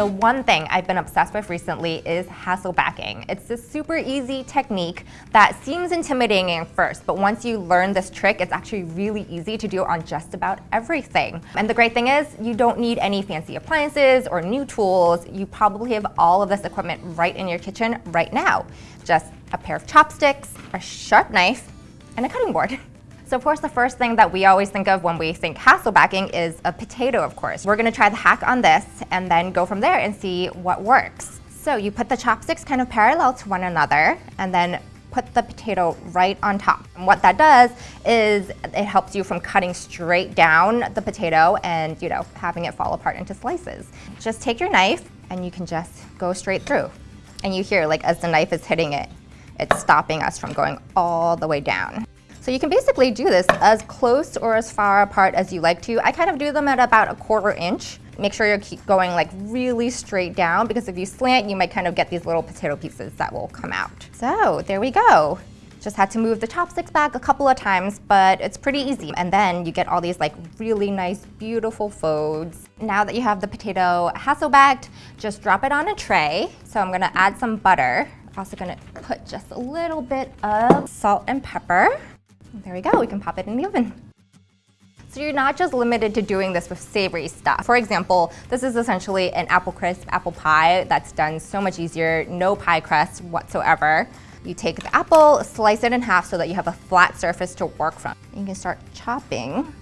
The one thing I've been obsessed with recently is Hasselbacking. It's this super easy technique that seems intimidating at first, but once you learn this trick, it's actually really easy to do on just about everything. And the great thing is, you don't need any fancy appliances or new tools. You probably have all of this equipment right in your kitchen right now. Just a pair of chopsticks, a sharp knife, and a cutting board. So of course the first thing that we always think of when we think Hasselbacking is a potato of course. We're gonna try the hack on this and then go from there and see what works. So you put the chopsticks kind of parallel to one another and then put the potato right on top. And what that does is it helps you from cutting straight down the potato and you know having it fall apart into slices. Just take your knife and you can just go straight through. And you hear like as the knife is hitting it, it's stopping us from going all the way down. So you can basically do this as close or as far apart as you like to. I kind of do them at about a quarter inch. Make sure you're going like really straight down because if you slant, you might kind of get these little potato pieces that will come out. So there we go. Just had to move the chopsticks back a couple of times, but it's pretty easy. And then you get all these like really nice, beautiful folds. Now that you have the potato Hasselbacked, just drop it on a tray. So I'm gonna add some butter. Also gonna put just a little bit of salt and pepper. There we go, we can pop it in the oven. So you're not just limited to doing this with savory stuff. For example, this is essentially an apple crisp apple pie that's done so much easier, no pie crust whatsoever. You take the apple, slice it in half so that you have a flat surface to work from. You can start chopping.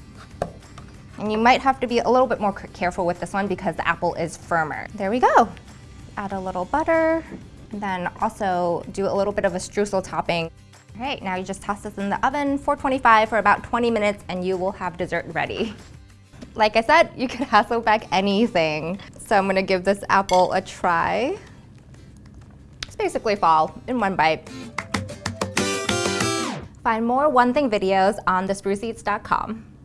And you might have to be a little bit more careful with this one because the apple is firmer. There we go. Add a little butter, then also do a little bit of a streusel topping. All right, now you just toss this in the oven, 425 for about 20 minutes and you will have dessert ready. Like I said, you can Hasselback anything. So I'm gonna give this apple a try. It's basically fall in one bite. Find more One Thing videos on thespruceeats.com.